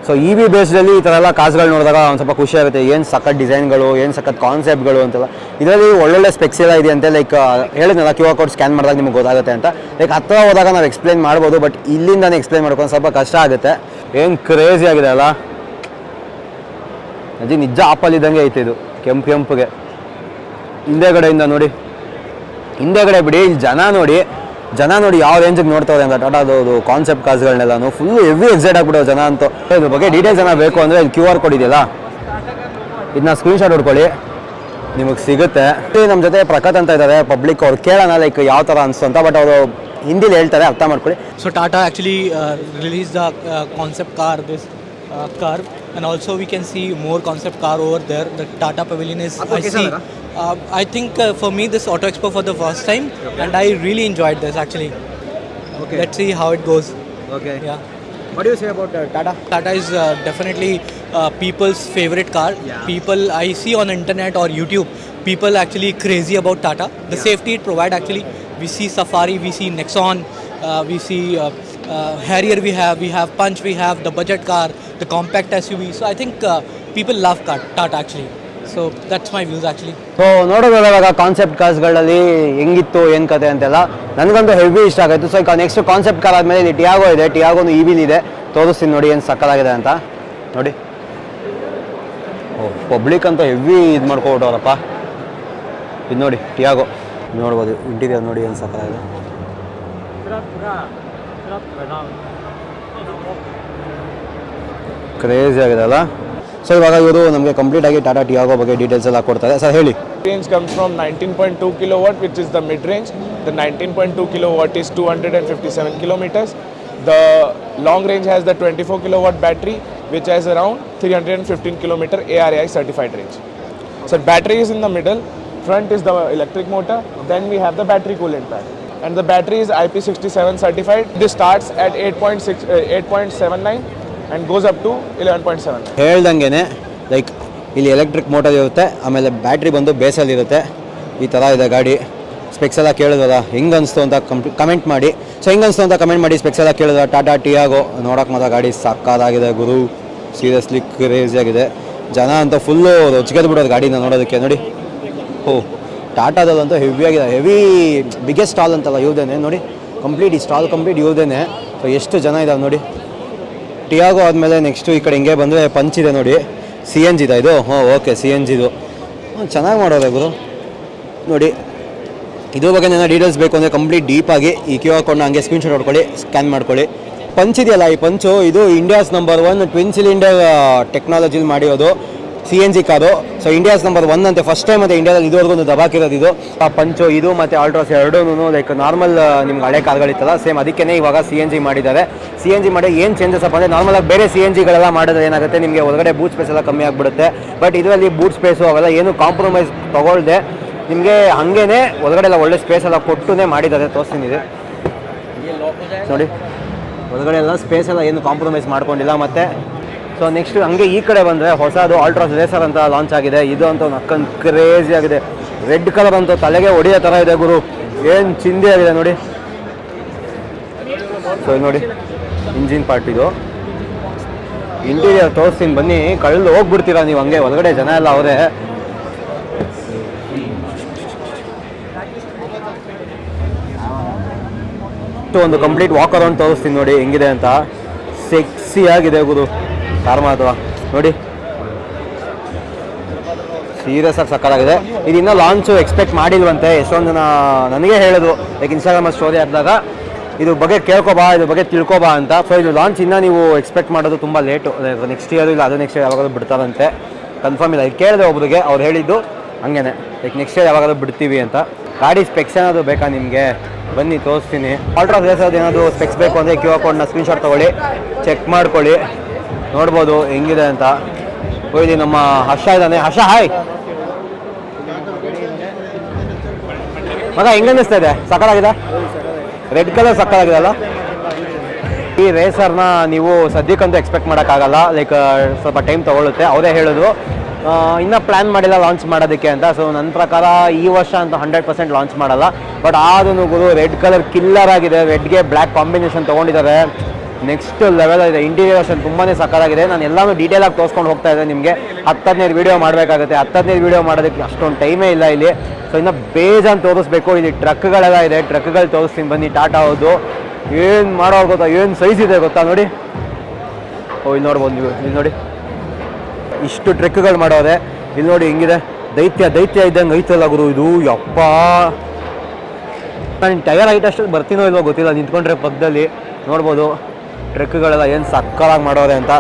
ಸೊ ಇ ವಿ ಬೇಸ್ಡಲ್ಲಿ ಈ ಥರ ಎಲ್ಲ ಕಾಸುಗಳು ನೋಡಿದಾಗ ಒಂದು ಸ್ವಲ್ಪ ಖುಷಿ ಆಗುತ್ತೆ. ಏನು ಸಖತ್ ಡಿಸೈನ್ಗಳು, ಏನು ಸಖತ್ ಕಾನ್ಸೆಪ್ಟ್ಗಳು ಅಂತೆಲ್ಲ. ಇದರಲ್ಲಿ ಒಳ್ಳೊಳ್ಳೆ ಸ್ಪೆಕ್ಸ್ ಎಲ್ಲ ಇದೆ ಅಂತೆ ಲೈಕ್ ಹೇಳಿದ್ನಲ್ಲ ಕ್ಯೂ ಆರ್ ಕೋಡ್ ಸ್ಕ್ಯಾನ್ ಮಾಡಿದಾಗ ನಿಮ್ಗೆ ಗೊತ್ತಾಗುತ್ತೆ ಅಂತ. ಲೈಕ್, ಹತ್ರ ಹೋದಾಗ ನಾವು ಎಕ್ಸ್ಪ್ಲೈನ್ ಮಾಡ್ಬೋದು, ಬಟ್ ಇಲ್ಲಿಂದಾನೆ ಎಕ್ಸ್ಪ್ಲೈನ್ ಮಾಡ್ಕೊಂಡು ಸ್ವಲ್ಪ ಕಷ್ಟ ಆಗುತ್ತೆ. ಏನು ಕ್ರೇಜಿ ಆಗಿದೆ ಅಲ್ಲ. ಅಜ್ಜಿ, ನಿಜ ಆಪಲ್ ಇದ್ದಂಗೆ ಐತೆ ಇದು. ಕೆಂಪು ಕೆಂಪುಗೆ. ಹಿಂದೆಗಡೆಯಿಂದ ನೋಡಿ. ಹಿಂದೆಗಡೆ ಬಿಡಿ, ಇಲ್ಲಿ ಜನ ನೋಡಿ. ಜನ ನೋಡಿ ಯಾವ ರೇಂಜಿಗೆ ನೋಡ್ತಾವ್ರೆ ಅಂತ ಟಾಟಾದು ಕಾನ್ಸೆಪ್ಟ್ ಕಾರ್ಸ್ಗಳನ್ನೆಲ್ಲನು ಫುಲ್ ಹೆವಿ ಎಕ್ಸೈಟ್ ಆಗ್ಬಿಡೋ ಜನ ಅಂತ ಇದ್ರ ಬಗ್ಗೆ ಡೀಟೇಲ್ಸ್ ಜನ ಬೇಕು ಅಂದರೆ ಇದು ಕ್ಯೂ ಆರ್ ಕೋಡ್ ಇದೆಯಲ್ಲ? ಇದನ್ನ ಸ್ಕ್ರೀನ್ಶಾಟ್ ಹೊಡ್ಕೊಳ್ಳಿ. ನಿಮಗೆ ಸಿಗುತ್ತೆ. ನಮ್ಮ ಜೊತೆ ಪ್ರಕಾತ್ ಅಂತ ಇದ್ದಾರೆ ಪಬ್ಲಿಕ್ ಅವ್ರು ಕೇಳೋಣ ಲೈಕ್ ಯಾವ ಥರ ಅನಿಸ್ತು ಅಂತ ಬಟ್ ಅವರು ಹಿಂದಿಲಿ ಹೇಳ್ತಾರೆ ಅರ್ಥ ಮಾಡ್ಕೊಳ್ಳಿ. So Tata actually release the concept car this car and also we can see more concept car over there the Tata pavilion is I Pavilion Um, I think uh, for me this Auto Expo for the first time okay. and I really enjoyed this actually. Okay. Let's see how it goes. Okay. Yeah. What do you say about uh, Tata? Tata is uh, definitely uh, people's favorite car. Yeah. People I see on internet or YouTube, people actually crazy about Tata. The yeah. safety it provide actually. We see Safari, we see Nexon, uh, we see Harrier we have, we have Punch, we have the budget car, the compact SUV. So I think people love car, Tata actually. So that's my views actually. So ನೋಡೋದಾದಾಗ concept ಕಾರ್ಸ್ಗಳಲ್ಲಿ ಹೆಂಗಿತ್ತು, ಏನು ಕತೆ ಅಂತೆಲ್ಲ ನನಗಂತೂ ಹೆವಿ ಇಷ್ಟ ಆಗುತ್ತೆ ಸೊ ಈಗ ನೆಕ್ಸ್ಟ್ ಕಾನ್ಸೆಪ್ಟ್ ಕಾರ್ ಆದಮೇಲೆ ಇಲ್ಲಿ ಟಿಯಾಗೋ ಇದೆ. ಟಿಯಾಗೋನು ಇ ವಿಲ್ ಇದೆ. ತೋರಿಸ್ತೀನಿ ನೋಡಿ ಏನು ಸಕ್ಕಲಾಗಿದೆ ಅಂತ. ನೋಡಿ. ಓ ಪಬ್ಲಿಕ್ ಅಂತ ಹೆವಿ ಇದು ಮಾಡ್ಕೊಬಿಟ್ಟವ್ರಪ್ಪ. ಇದು ನೋಡಿ ಟಿಯಾಗೋ ನೋಡ್ಬೋದು ಇಂಟೀರಿಯರ್ ನೋಡಿ ಏನು ಸಕ್ಕಲಾಗಿದೆ ಕ್ರೇಜಿ ಆಗಿದೆ ಅಲ್ಲ? ಸೊ ಇವಾಗ ಇವರು ನಮಗೆ ಕಂಪ್ಲೀಟ್ ಆಗಿ ಟಾಟಾ ಟಿಯಾಗೋ ಬಗ್ಗೆ ಡೀಟೇಲ್ಸ್ ಎಲ್ಲ ಕೊಡ್ತಾರೆ ಸರ್ ಹೇಳಿ range comes from 19.2 kilowatt which is the mid range the 19.2 kilowatt is 257 kilometers the long range has the 24 kilowatt battery which has around 315 kilometer ARAI certified range so battery is in the middle front is the electric motor then we have the battery coolant pad and the battery is IP67 certified this starts at 8.6 uh, 8.79 and goes up to 11.7 ಹೇಳ್ದಂಗೆ ಲೈಕ್ ಇಲ್ಲಿ ಎಲೆಕ್ಟ್ರಿಕ್ ಮೋಟರ್ ಇರುತ್ತೆ, ಆಮೇಲೆ ಬ್ಯಾಟ್ರಿ ಬಂದು ಬೇಸಲ್ಲಿ ಇರುತ್ತೆ. ಈ ಥರ ಇದೆ ಗಾಡಿ. ಸ್ಪೆಕ್ಸ್ ಎಲ್ಲ ಕೇಳಿದ್ವಲ್ಲ ಹೆಂಗೆ ಅನಿಸ್ತು ಅಂತ ಕಮೆಂಟ್ ಮಾಡಿ. ಸೊ ಹೆಂಗೆ ಅನಿಸ್ತು ಅಂತ ಕಮೆಂಟ್ ಮಾಡಿ ಸ್ಪೆಕ್ಸ್ ಎಲ್ಲ ಕೇಳಿದ್ರೆ ಟಾಟಾ ಟಿಯಾಗೋ, ನೋಡೋಕೆ ಮಾತ್ರ ಗಾಡಿ ಸಕ್ಕದಾಗಿದೆ ಗುರು. ಸೀರಿಯಸ್ಲಿ ಕ್ರೇಜಿ ಆಗಿದೆ. ಜನ ಅಂತ ಫುಲ್ಲು ರೊಚ್ಗೆದ್ದು ಬಿಡೋದು ಗಾಡಿನ ನೋಡೋದಕ್ಕೆ, ನೋಡಿ. ಓ ಟಾಟಾದಲ್ಲಂತೂ ಹೆವಿಯಾಗಿದೆ ಹೆವಿ ಬಿಗ್ಗೆಸ್ಟ್ ಸ್ಟಾಲ್ ಅಂತಲ್ಲ, ಇವ್ದೇನೆ, ನೋಡಿ. ಕಂಪ್ಲೀಟ್ ಈ ಸ್ಟಾಲ್ ಕಂಪ್ಲೀಟ್ ಇವ್ದೇನೆ. ಸೊ ಎಷ್ಟು ಜನ ಇದಾವೆ ನೋಡಿ. ಟಿಯಾಗೋ ಆದಮೇಲೆ ನೆಕ್ಸ್ಟು ಈ ಕಡೆ ಹಿಂಗೆ ಬಂದರೆ ಪಂಚ್ ಇದೆ ನೋಡಿ. ಸಿ ಎನ್ ಜಿದ ಇದು? ಹ್ಞೂ ಓಕೆ ಸಿ ಎನ್ ಜಿದು ಚೆನ್ನಾಗಿ ಮಾಡೋದೆ ಗುರು. ನೋಡಿ, ಇದ್ರ ಬಗ್ಗೆ ನನ್ನ ಡೀಟೇಲ್ಸ್ ಬೇಕು ಅಂದರೆ ಕಂಪ್ಲೀಟ್ ಡೀಪಾಗಿ ಈ ಕ್ಯೂ ಹಾಕೊಂಡು ಹಂಗೆ ಸ್ಕ್ರೀನ್ಶಾಟ್ ಹೊಡ್ಕೊಳ್ಳಿ ಸ್ಕ್ಯಾನ್ ಮಾಡ್ಕೊಳ್ಳಿ. ಪಂಚ್ ಇದೆಯಲ್ಲ, ಈ ಪಂಚು ಇದು India's number one twin cylinder ಟೆಕ್ನಾಲಜಿಲಿ ಮಾಡಿರೋದು. C N G car so India's number one ಅಂತೆ. ಫಸ್ಟ್ ಟೈಮ್ ಅಂತ ಇಂಡಿಯಾದಲ್ಲಿ ಇದುವರೆಗೂ ಒಂದು ದಬಾಕಿರೋದು ಇದು. ಆ ಪಂಚೋ ಇದು, ಮತ್ತು ಆಲ್ಟ್ರಾಸ್ ಎರಡೂ ಲೈಕ್ ನಾರ್ಮಲ್ ನಿಮ್ಗೆ ಹಳೆ ಕಾರ್ಗಳಿತ್ತಲ್ಲ ಸೇಮ್ ಅದಕ್ಕೇ ಇವಾಗ ಸಿ ಎನ್ ಜಿ ಮಾಡಿದ್ದಾರೆ. ಸಿ ಎನ್ ಜಿ ಮಾಡಿ ಏನು ಚೇಂಜಸ್ ಅಪ್ಪ ಅಂದರೆ ನಾರ್ಮಲಾಗಿ ಬೇರೆ ಸಿ ಎನ್ ಜಿಗಳೆಲ್ಲ ಮಾಡಿದ್ರೆ ಏನಾಗುತ್ತೆ? ನಿಮಗೆ ಒಳಗಡೆ ಬೂಟ್ ಸ್ಪೇಸ್ ಎಲ್ಲ ಕಮ್ಮಿ ಆಗಿಬಿಡುತ್ತೆ. ಬಟ್ ಇದರಲ್ಲಿ ಬೂಟ್ ಸ್ಪೇಸು ಅವೆಲ್ಲ ಏನು ಕಾಂಪ್ರಮೈಸ್ ತೊಗೊಳ್ದೆ. ನಿಮಗೆ ಹಾಗೇನೆ ಒಳಗಡೆ ಎಲ್ಲ ಒಳ್ಳೆ ಸ್ಪೇಸ್ ಎಲ್ಲ ಕೊಟ್ಟುನೇ ಮಾಡಿದ್ದಾರೆ. ತೋರಿಸ್ತೀನಿ ಇದು. ನೋಡಿ. ಒಳಗಡೆ ಎಲ್ಲ ಸ್ಪೇಸ್ ಎಲ್ಲ ಏನು ಕಾಂಪ್ರಮೈಸ್ ಮಾಡ್ಕೊಂಡಿಲ್ಲ. ಮತ್ತೆ ಸೊ ನೆಕ್ಸ್ಟ್ ಹಂಗೆ ಈ ಕಡೆ ಬಂದರೆ ಹೊಸದು ಆಲ್ಟ್ರಾಸ್ ರೇಸರ್ ಅಂತ ಲಾಂಚ್ ಆಗಿದೆ. ಇದು ಅಂತ ಅಕ್ಕಂದು ಕ್ರೇಜಿ ಆಗಿದೆ. ರೆಡ್ ಕಲರ್ ಅಂತ ತಲೆಗೆ ಹೊಡೆಯೋ ಥರ ಇದೆ ಗುರು. ಏನು ಚಿಂದಿ ಆಗಿದೆ ನೋಡಿ. ಸೊ ನೋಡಿ. ಇಂಜಿನ್ ಪಾರ್ಟ್ ಇದು. ಇಂಟೀರಿಯರ್ ತೋರಿಸ್ತೀನಿ. ಬನ್ನಿ. ಕಳ್ಳು ಹೋಗ್ಬಿಡ್ತೀರಾ ನೀವು ಹಂಗೆ. ಒಳಗಡೆ ಜನ ಎಲ್ಲ ಅವರೇ. ಒಂದು ಕಂಪ್ಲೀಟ್ ವಾಕ್ ಅರೌಂಡ್ ತೋರಿಸ್ತೀನಿ ನೋಡಿ. ಹೆಂಗಿದೆ ಅಂತ. ಸೆಕ್ಸಿ ಆಗಿದೆ ಗುರು. ಕಾರ್ ಅಥವಾ? ನೋಡಿ. ಸೀರಿಯಸ್ ಆಗಿ ಸಕ್ಕತ್ತಾಗಿದೆ. ಇದು ಇನ್ನೂ ಲಾಂಚು ಎಕ್ಸ್ಪೆಕ್ಟ್ ಮಾಡಿಲ್ವಂತೆ. ಎಷ್ಟೊಂದು ಜನ ನನಗೆ ಹೇಳೋದು. ಲೈಕ್ ಇನ್ಸ್ಟಾಗ್ರಾಮ್ ಸ್ಟೋರಿ ಹಾಕಿದಾಗ, ಇದು ಬಗ್ಗೆ ಕೇಳ್ಕೊಬಾ ಇದ್ರ ಬಗ್ಗೆ ತಿಳ್ಕೊಬಾ ಅಂತ. ಸೊ ಇದು ಲಾಂಚ್ ಇನ್ನೂ ನೀವು ಎಕ್ಸ್ಪೆಕ್ಟ್ ಮಾಡೋದು ತುಂಬ ಲೇಟು ನೆಕ್ಸ್ಟ್ ಇಯರ್ ಇಲ್ಲ, ಅದು ನೆಕ್ಸ್ಟ್ ಇಯರ್ ಯಾವಾಗಲೂ ಬಿಡ್ತಾರಂತೆ. ಕನ್ಫರ್ಮ್ ಇಲ್ಲ. ಇದು ಕೇಳಿದೆ ಒಬ್ರಿಗೆ, ಅವ್ರು ಹೇಳಿದ್ದು ಹಂಗೇನೆ. ಲೈಕ್ ನೆಕ್ಸ್ಟ್ ಇಯರ್ ಯಾವಾಗಲೂ ಬಿಡ್ತೀವಿ ಅಂತ. ಗಾಡಿ ಸ್ಪೆಕ್ಸ್ ಏನಾದರೂ ಬೇಕಾ ನಿಮಗೆ? ಬನ್ನಿ, ತೋರಿಸ್ತೀನಿ. ಆಲ್ಟ್ರಾ ರೇಸರ್ದು ಏನಾದರೂ ಸ್ಪೆಕ್ಸ್ ಬೇಕು ಅಂದರೆ ಕ್ಯೂ ಆರ್ ಕೋಡ್ನ ಸ್ಕ್ರೀನ್ಶಾಟ್ ತೊಗೊಳ್ಳಿ. ಚೆಕ್ ಮಾಡ್ಕೊಳ್ಳಿ. ನೋಡ್ಬೋದು ಹೆಂಗಿದೆ ಅಂತ. ಇಲ್ಲಿ ನಮ್ಮ ಹರ್ಷ ಇದ್ದಾನೆ. ಹರ್ಷ ಹಾಯ್ ಮಗ, ಹೆಂಗ ಅನ್ನಿಸ್ತಾ ಇದೆ? ಸಕ್ಕತ್ತಾಗಿದೆ? ರೆಡ್ ಕಲರ್ ಸಕ್ಕತ್ತಾಗಿದೆ ಈ ರೇಸರ್ನ ನೀವು ಸದ್ಯಕ್ಕಂತೂ ಎಕ್ಸ್ಪೆಕ್ಟ್ ಮಾಡೋಕ್ಕಾಗಲ್ಲ. ಲೈಕ್ ಸ್ವಲ್ಪ ಟೈಮ್ ತೊಗೊಳುತ್ತೆ ಅವರೇ ಹೇಳೋದು ಇನ್ನೂ ಪ್ಲ್ಯಾನ್ ಮಾಡಿಲ್ಲ ಲಾಂಚ್ ಮಾಡೋದಕ್ಕೆ ಅಂತ. ಸೊ ನನ್ನ ಪ್ರಕಾರ ಈ ವರ್ಷ ಅಂತ ಹಂಡ್ರೆಡ್ ಪರ್ಸೆಂಟ್ ಲಾಂಚ್ ಮಾಡಲ್ಲ. ಬಟ್ ಆದನು ಗುರು ರೆಡ್ ಕಲರ್ ಕಿಲ್ಲರ್ ಆಗಿದೆ. ರೆಡ್ಗೆ ಬ್ಲ್ಯಾಕ್ ಕಾಂಬಿನೇಷನ್ ತೊಗೊಂಡಿದ್ದಾರೆ. ನೆಕ್ಸ್ಟ್ ಲೆವೆಲ್ ಇದೆ. ಇಂಟೀರಿಯರ್ ಅಷ್ಟೇ ತುಂಬಾ ಸಕ್ಕತ್ತಾಗಿದೆ ನಾನು ಎಲ್ಲಾನು ಡೀಟೇಲಾಗಿ ತೋರಿಸ್ಕೊಂಡು ಹೋಗ್ತಾ ಇದ್ದೆ ನಿಮಗೆ. ಹತ್ತದನೇದು ವೀಡಿಯೋ ಮಾಡಬೇಕಾಗುತ್ತೆ. ಹತ್ತದನೇದು ವೀಡಿಯೋ ಮಾಡೋದಕ್ಕೆ ಅಷ್ಟೊಂದು ಟೈಮೇ ಇಲ್ಲ ಇಲ್ಲಿ. ಸೊ ಇನ್ನು ಬೇಜಾನ್ ತೋರಿಸ್ಬೇಕು. ಇಲ್ಲಿ ಟ್ರಕ್ಗಳೆಲ್ಲ ಇದೆ. ಟ್ರಕ್ಗಳು ತೋರಿಸ್ತೀನಿ. ಬನ್ನಿ. ಟಾಟಾ ಹೌದು. ಏನು ಮಾಡೋರು ಗೊತ್ತಾ? ಏನು ಸೈಜ್ ಇದೆ ಗೊತ್ತಾ? ನೋಡಿ. ಓ, ಇಲ್ಲಿ ನೋಡ್ಬೋದು ನೀವು. ಇಲ್ಲಿ ನೋಡಿ. ಇಷ್ಟು ಟ್ರಕ್ಗಳು ಮಾಡೋದೆ. ಇಲ್ಲಿ ನೋಡಿ ಹೆಂಗಿದೆ. ದೈತ್ಯ ದೈತ್ಯ ಇದ್ದಂಗೆ ಐತಲ್ಲ ಗುರು ಇದು. ಯಪ್ಪ. ನಾನು ಟೈರ್ ಹೈಟ್ ಅಷ್ಟು ಬರ್ತೀನೋ ಇಲ್ವೋ ಗೊತ್ತಿಲ್ಲ. ನಿಂತ್ಕೊಂಡ್ರೆ ಪಕ್ಕದಲ್ಲಿ ನೋಡ್ಬೋದು. ಟ್ರೆಕ್ಗಳೆಲ್ಲ ಏನು ಸಕ್ಕಲಾಗಿ ಮಾಡೋರೆ ಅಂತ.